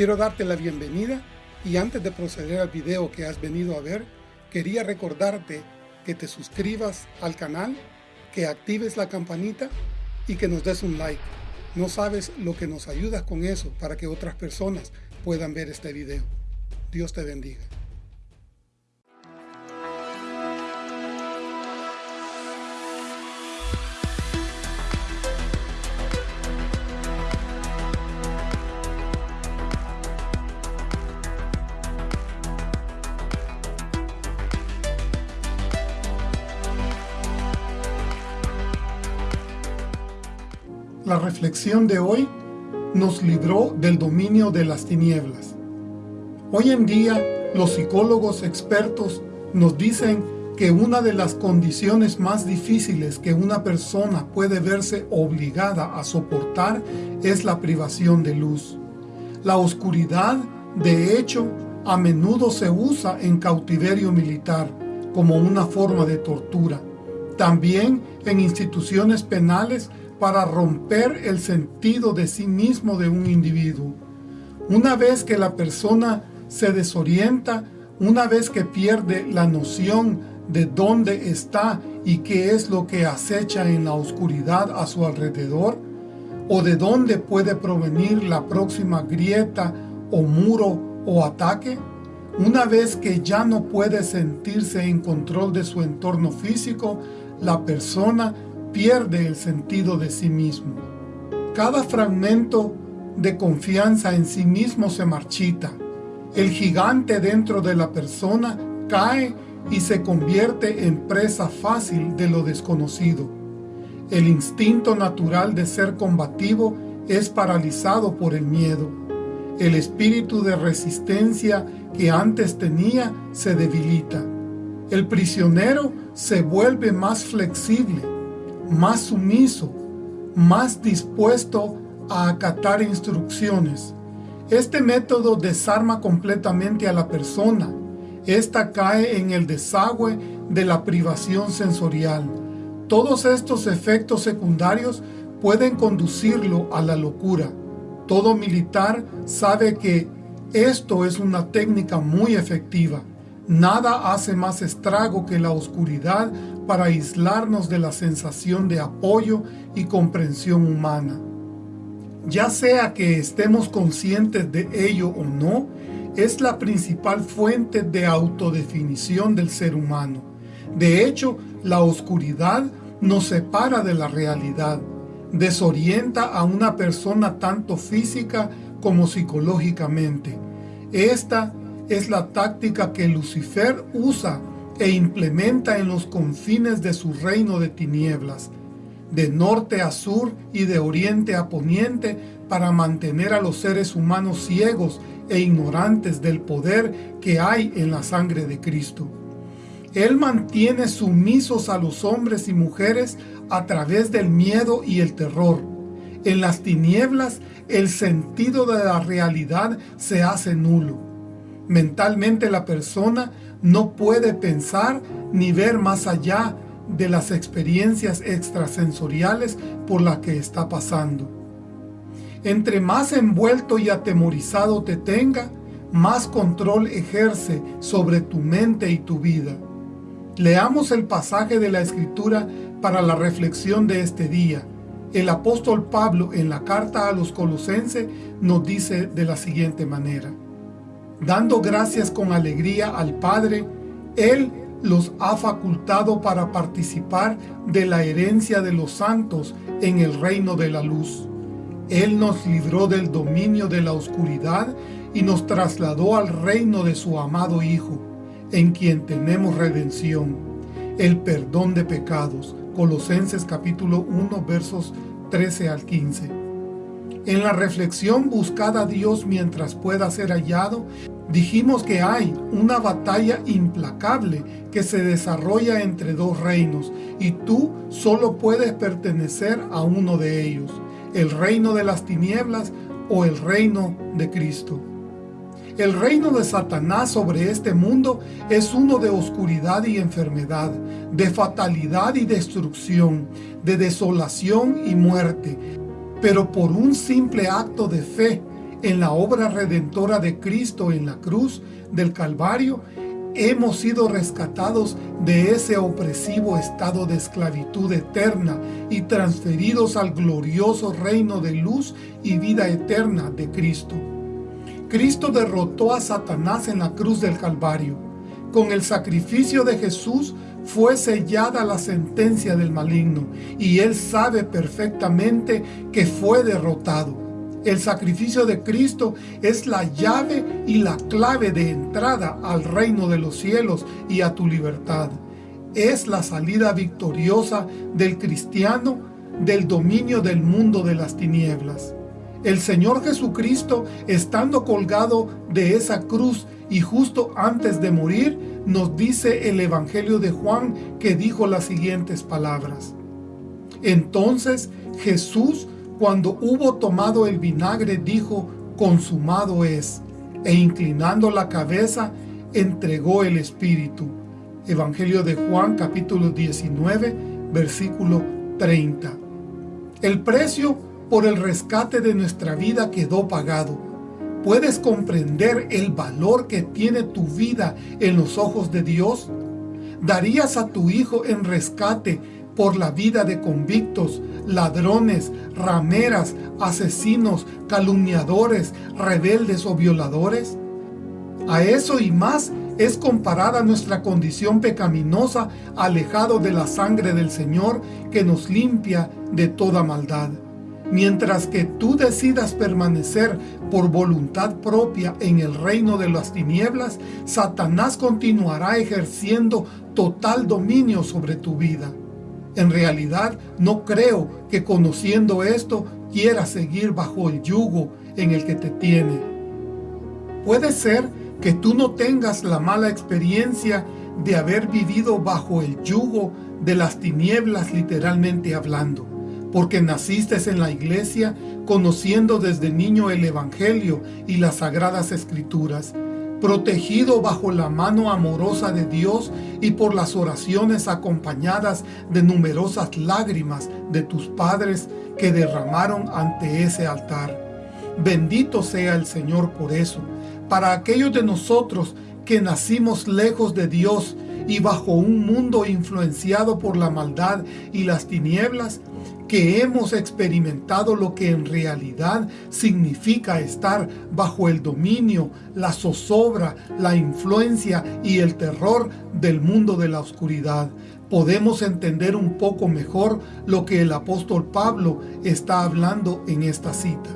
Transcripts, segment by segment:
Quiero darte la bienvenida y antes de proceder al video que has venido a ver, quería recordarte que te suscribas al canal, que actives la campanita y que nos des un like. No sabes lo que nos ayudas con eso para que otras personas puedan ver este video. Dios te bendiga. La reflexión de hoy nos libró del dominio de las tinieblas. Hoy en día, los psicólogos expertos nos dicen que una de las condiciones más difíciles que una persona puede verse obligada a soportar es la privación de luz. La oscuridad, de hecho, a menudo se usa en cautiverio militar como una forma de tortura. También en instituciones penales para romper el sentido de sí mismo de un individuo. Una vez que la persona se desorienta, una vez que pierde la noción de dónde está y qué es lo que acecha en la oscuridad a su alrededor, o de dónde puede provenir la próxima grieta o muro o ataque, una vez que ya no puede sentirse en control de su entorno físico, la persona pierde el sentido de sí mismo. Cada fragmento de confianza en sí mismo se marchita. El gigante dentro de la persona cae y se convierte en presa fácil de lo desconocido. El instinto natural de ser combativo es paralizado por el miedo. El espíritu de resistencia que antes tenía se debilita. El prisionero se vuelve más flexible más sumiso, más dispuesto a acatar instrucciones. Este método desarma completamente a la persona. Esta cae en el desagüe de la privación sensorial. Todos estos efectos secundarios pueden conducirlo a la locura. Todo militar sabe que esto es una técnica muy efectiva. Nada hace más estrago que la oscuridad para aislarnos de la sensación de apoyo y comprensión humana. Ya sea que estemos conscientes de ello o no, es la principal fuente de autodefinición del ser humano. De hecho, la oscuridad nos separa de la realidad, desorienta a una persona tanto física como psicológicamente. Esta es la táctica que Lucifer usa e implementa en los confines de su reino de tinieblas, de norte a sur y de oriente a poniente, para mantener a los seres humanos ciegos e ignorantes del poder que hay en la sangre de Cristo. Él mantiene sumisos a los hombres y mujeres a través del miedo y el terror. En las tinieblas, el sentido de la realidad se hace nulo Mentalmente la persona no puede pensar ni ver más allá de las experiencias extrasensoriales por las que está pasando. Entre más envuelto y atemorizado te tenga, más control ejerce sobre tu mente y tu vida. Leamos el pasaje de la Escritura para la reflexión de este día. El apóstol Pablo en la carta a los colosenses nos dice de la siguiente manera dando gracias con alegría al Padre, Él los ha facultado para participar de la herencia de los santos en el reino de la luz. Él nos libró del dominio de la oscuridad y nos trasladó al reino de su amado Hijo, en quien tenemos redención, el perdón de pecados. Colosenses capítulo 1 versos 13 al 15. En la reflexión buscada a Dios mientras pueda ser hallado, dijimos que hay una batalla implacable que se desarrolla entre dos reinos y tú solo puedes pertenecer a uno de ellos, el reino de las tinieblas o el reino de Cristo. El reino de Satanás sobre este mundo es uno de oscuridad y enfermedad, de fatalidad y destrucción, de desolación y muerte, pero por un simple acto de fe en la obra redentora de Cristo en la cruz del Calvario, hemos sido rescatados de ese opresivo estado de esclavitud eterna y transferidos al glorioso reino de luz y vida eterna de Cristo. Cristo derrotó a Satanás en la cruz del Calvario. Con el sacrificio de Jesús fue sellada la sentencia del maligno y él sabe perfectamente que fue derrotado. El sacrificio de Cristo es la llave y la clave de entrada al reino de los cielos y a tu libertad. Es la salida victoriosa del cristiano del dominio del mundo de las tinieblas. El Señor Jesucristo, estando colgado de esa cruz y justo antes de morir, nos dice el Evangelio de Juan que dijo las siguientes palabras. Entonces Jesús cuando hubo tomado el vinagre, dijo, consumado es, e inclinando la cabeza, entregó el Espíritu. Evangelio de Juan capítulo 19, versículo 30. El precio por el rescate de nuestra vida quedó pagado. ¿Puedes comprender el valor que tiene tu vida en los ojos de Dios? ¿Darías a tu hijo en rescate por la vida de convictos, ladrones, rameras, asesinos, calumniadores, rebeldes o violadores? A eso y más es comparada nuestra condición pecaminosa alejado de la sangre del Señor que nos limpia de toda maldad. Mientras que tú decidas permanecer por voluntad propia en el reino de las tinieblas, Satanás continuará ejerciendo total dominio sobre tu vida. En realidad, no creo que conociendo esto quieras seguir bajo el yugo en el que te tiene. Puede ser que tú no tengas la mala experiencia de haber vivido bajo el yugo de las tinieblas literalmente hablando, porque naciste en la iglesia conociendo desde niño el Evangelio y las Sagradas Escrituras, protegido bajo la mano amorosa de Dios y por las oraciones acompañadas de numerosas lágrimas de tus padres que derramaron ante ese altar. Bendito sea el Señor por eso. Para aquellos de nosotros que nacimos lejos de Dios y bajo un mundo influenciado por la maldad y las tinieblas, que hemos experimentado lo que en realidad significa estar bajo el dominio, la zozobra, la influencia y el terror del mundo de la oscuridad, podemos entender un poco mejor lo que el apóstol Pablo está hablando en esta cita.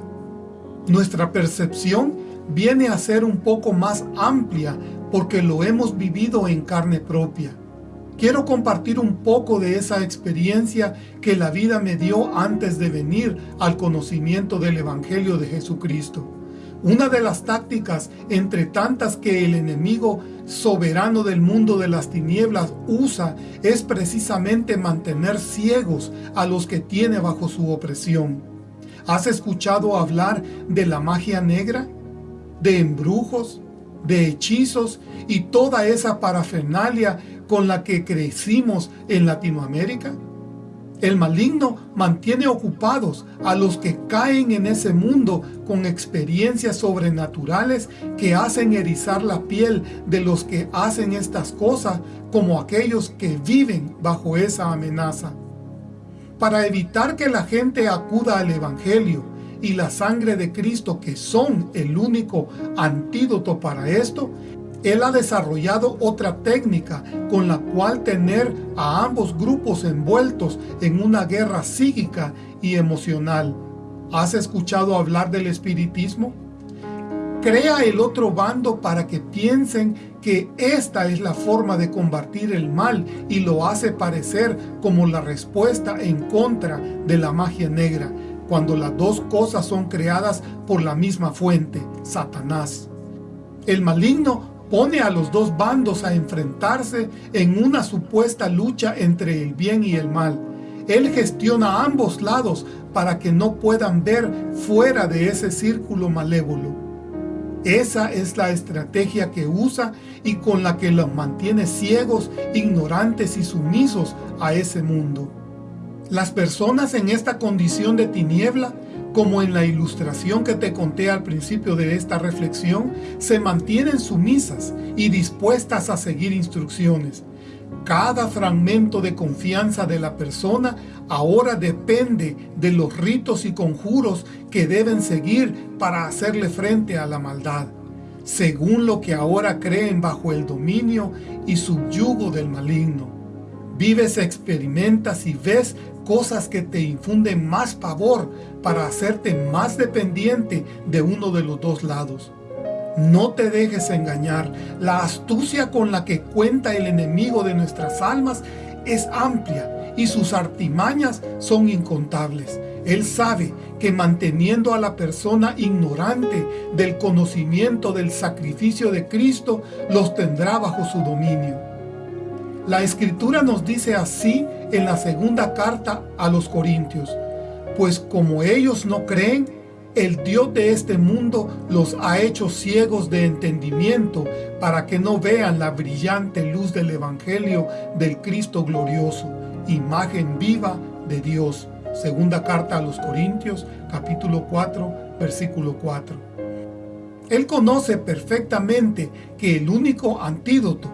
Nuestra percepción viene a ser un poco más amplia porque lo hemos vivido en carne propia. Quiero compartir un poco de esa experiencia que la vida me dio antes de venir al conocimiento del Evangelio de Jesucristo. Una de las tácticas entre tantas que el enemigo soberano del mundo de las tinieblas usa es precisamente mantener ciegos a los que tiene bajo su opresión. ¿Has escuchado hablar de la magia negra? ¿De embrujos? ¿De hechizos? Y toda esa parafernalia con la que crecimos en Latinoamérica? El maligno mantiene ocupados a los que caen en ese mundo con experiencias sobrenaturales que hacen erizar la piel de los que hacen estas cosas como aquellos que viven bajo esa amenaza. Para evitar que la gente acuda al Evangelio y la sangre de Cristo que son el único antídoto para esto, él ha desarrollado otra técnica con la cual tener a ambos grupos envueltos en una guerra psíquica y emocional. ¿Has escuchado hablar del espiritismo? Crea el otro bando para que piensen que esta es la forma de combatir el mal y lo hace parecer como la respuesta en contra de la magia negra, cuando las dos cosas son creadas por la misma fuente, Satanás. El maligno pone a los dos bandos a enfrentarse en una supuesta lucha entre el bien y el mal. Él gestiona ambos lados para que no puedan ver fuera de ese círculo malévolo. Esa es la estrategia que usa y con la que los mantiene ciegos, ignorantes y sumisos a ese mundo. Las personas en esta condición de tiniebla como en la ilustración que te conté al principio de esta reflexión, se mantienen sumisas y dispuestas a seguir instrucciones. Cada fragmento de confianza de la persona ahora depende de los ritos y conjuros que deben seguir para hacerle frente a la maldad, según lo que ahora creen bajo el dominio y subyugo del maligno. Vives, experimentas y ves cosas que te infunden más pavor para hacerte más dependiente de uno de los dos lados. No te dejes engañar. La astucia con la que cuenta el enemigo de nuestras almas es amplia y sus artimañas son incontables. Él sabe que manteniendo a la persona ignorante del conocimiento del sacrificio de Cristo, los tendrá bajo su dominio. La Escritura nos dice así en la segunda carta a los Corintios, pues como ellos no creen, el Dios de este mundo los ha hecho ciegos de entendimiento para que no vean la brillante luz del Evangelio del Cristo glorioso, imagen viva de Dios. Segunda carta a los Corintios, capítulo 4, versículo 4. Él conoce perfectamente que el único antídoto,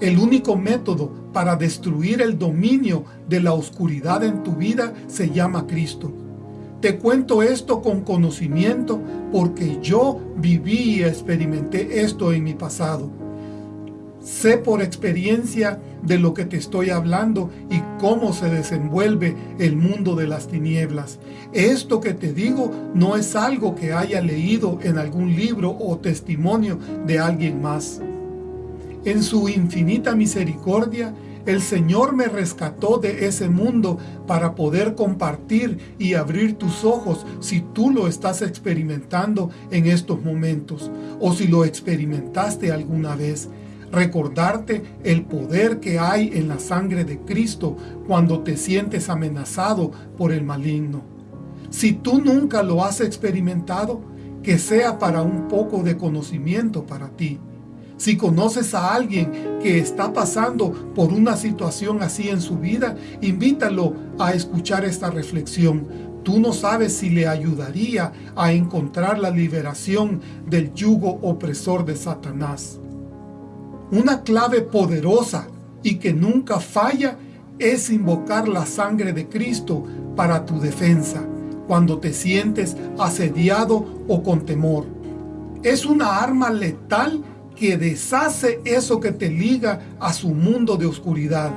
el único método para destruir el dominio de la oscuridad en tu vida se llama Cristo. Te cuento esto con conocimiento porque yo viví y experimenté esto en mi pasado. Sé por experiencia de lo que te estoy hablando y cómo se desenvuelve el mundo de las tinieblas. Esto que te digo no es algo que haya leído en algún libro o testimonio de alguien más. En su infinita misericordia, el Señor me rescató de ese mundo para poder compartir y abrir tus ojos si tú lo estás experimentando en estos momentos o si lo experimentaste alguna vez. Recordarte el poder que hay en la sangre de Cristo cuando te sientes amenazado por el maligno. Si tú nunca lo has experimentado, que sea para un poco de conocimiento para ti. Si conoces a alguien que está pasando por una situación así en su vida, invítalo a escuchar esta reflexión. Tú no sabes si le ayudaría a encontrar la liberación del yugo opresor de Satanás. Una clave poderosa y que nunca falla es invocar la sangre de Cristo para tu defensa cuando te sientes asediado o con temor. Es una arma letal que deshace eso que te liga a su mundo de oscuridad.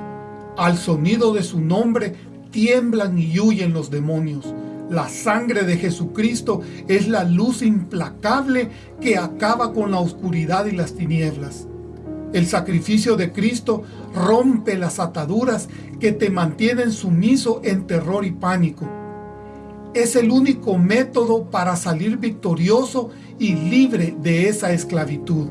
Al sonido de su nombre tiemblan y huyen los demonios. La sangre de Jesucristo es la luz implacable que acaba con la oscuridad y las tinieblas. El sacrificio de Cristo rompe las ataduras que te mantienen sumiso en terror y pánico. Es el único método para salir victorioso y libre de esa esclavitud.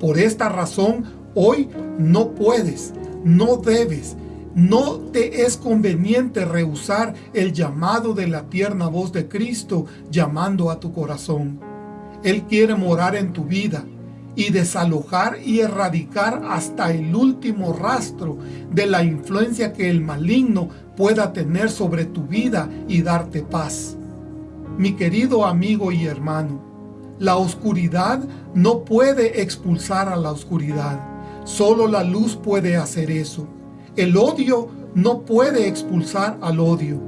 Por esta razón, hoy no puedes, no debes, no te es conveniente rehusar el llamado de la tierna voz de Cristo llamando a tu corazón. Él quiere morar en tu vida y desalojar y erradicar hasta el último rastro de la influencia que el maligno pueda tener sobre tu vida y darte paz. Mi querido amigo y hermano, la oscuridad no puede expulsar a la oscuridad. Solo la luz puede hacer eso. El odio no puede expulsar al odio.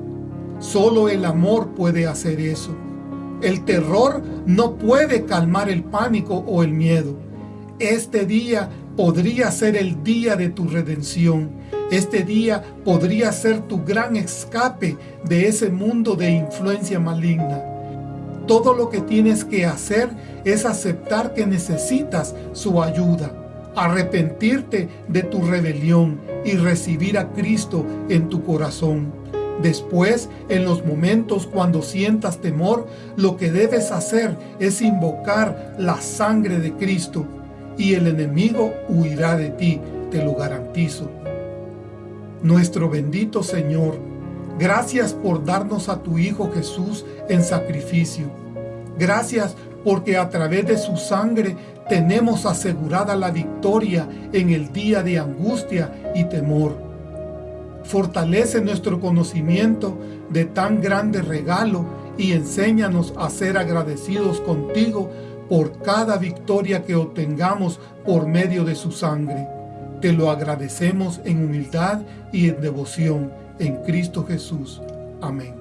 Solo el amor puede hacer eso. El terror no puede calmar el pánico o el miedo. Este día podría ser el día de tu redención. Este día podría ser tu gran escape de ese mundo de influencia maligna. Todo lo que tienes que hacer es aceptar que necesitas su ayuda, arrepentirte de tu rebelión y recibir a Cristo en tu corazón. Después, en los momentos cuando sientas temor, lo que debes hacer es invocar la sangre de Cristo y el enemigo huirá de ti, te lo garantizo. Nuestro bendito Señor, Gracias por darnos a tu Hijo Jesús en sacrificio. Gracias porque a través de su sangre tenemos asegurada la victoria en el día de angustia y temor. Fortalece nuestro conocimiento de tan grande regalo y enséñanos a ser agradecidos contigo por cada victoria que obtengamos por medio de su sangre. Te lo agradecemos en humildad y en devoción en Cristo Jesús. Amén.